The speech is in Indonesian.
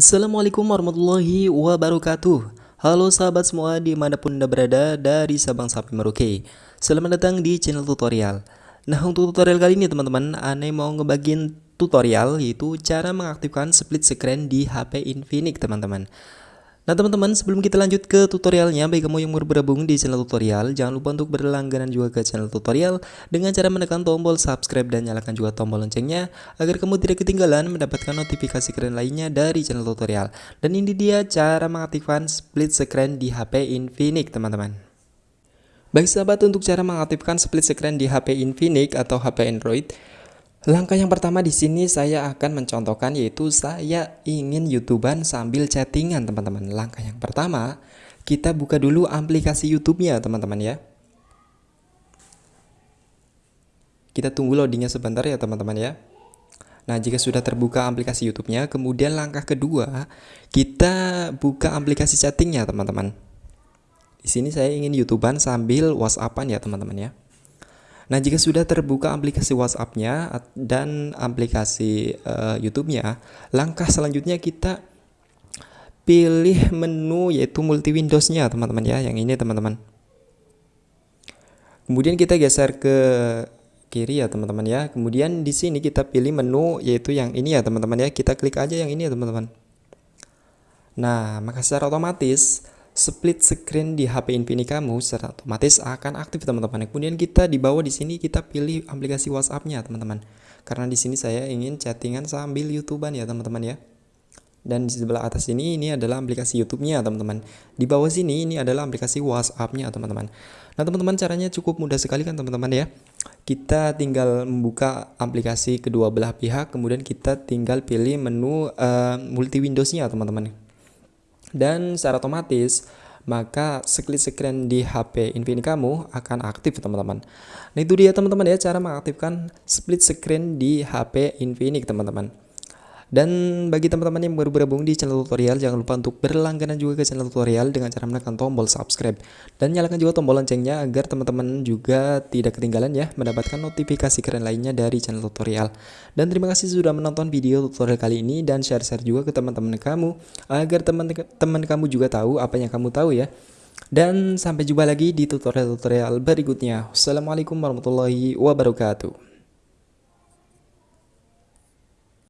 Assalamualaikum warahmatullahi wabarakatuh. Halo sahabat semua di mana pun anda berada dari Sabang sampai Merauke. Selamat datang di channel tutorial. Nah untuk tutorial kali ini teman-teman Ane mau ngebagiin tutorial yaitu cara mengaktifkan split screen di HP Infinix teman-teman Nah teman-teman sebelum kita lanjut ke tutorialnya Bagi kamu yang baru bergabung di channel tutorial Jangan lupa untuk berlangganan juga ke channel tutorial Dengan cara menekan tombol subscribe dan nyalakan juga tombol loncengnya Agar kamu tidak ketinggalan mendapatkan notifikasi keren lainnya dari channel tutorial. Dan ini dia cara mengaktifkan split screen di HP Infinix teman-teman. Baik sahabat untuk cara mengaktifkan split screen di HP Infinix atau HP Android Langkah yang pertama di sini saya akan mencontohkan yaitu saya ingin YouTubean sambil chattingan teman-teman. Langkah yang pertama, kita buka dulu aplikasi YouTube-nya teman-teman ya. Kita tunggu loadingnya sebentar ya teman-teman ya. Nah, jika sudah terbuka aplikasi YouTube-nya, kemudian langkah kedua, kita buka aplikasi chattingnya teman-teman. Di sini saya ingin YouTubean sambil WhatsAppan ya teman-teman ya. Nah, jika sudah terbuka aplikasi WhatsApp-nya dan aplikasi uh, YouTube-nya, langkah selanjutnya kita pilih menu yaitu multi Windows-nya, teman-teman ya, yang ini teman-teman. Kemudian kita geser ke kiri ya, teman-teman ya. Kemudian di sini kita pilih menu yaitu yang ini ya, teman-teman ya. Kita klik aja yang ini ya, teman-teman. Nah, maka secara otomatis split screen di HP Infinix kamu secara otomatis akan aktif teman-teman. Kemudian kita di bawah di sini kita pilih aplikasi WhatsApp-nya teman-teman. Karena di sini saya ingin chattingan sambil YouTubean ya teman-teman ya. Dan di sebelah atas ini ini adalah aplikasi YouTube-nya teman-teman. Di bawah sini ini adalah aplikasi WhatsApp-nya teman-teman. Nah teman-teman caranya cukup mudah sekali kan teman-teman ya. Kita tinggal membuka aplikasi kedua belah pihak, kemudian kita tinggal pilih menu uh, multi Windows-nya teman-teman dan secara otomatis maka split screen di HP Infinix kamu akan aktif teman-teman. Nah itu dia teman-teman ya cara mengaktifkan split screen di HP Infinix teman-teman. Dan bagi teman-teman yang baru bergabung di channel tutorial, jangan lupa untuk berlangganan juga ke channel tutorial dengan cara menekan tombol subscribe. Dan nyalakan juga tombol loncengnya agar teman-teman juga tidak ketinggalan ya mendapatkan notifikasi keren lainnya dari channel tutorial. Dan terima kasih sudah menonton video tutorial kali ini dan share-share juga ke teman-teman kamu agar teman-teman kamu juga tahu apa yang kamu tahu ya. Dan sampai jumpa lagi di tutorial-tutorial berikutnya. Wassalamualaikum warahmatullahi wabarakatuh.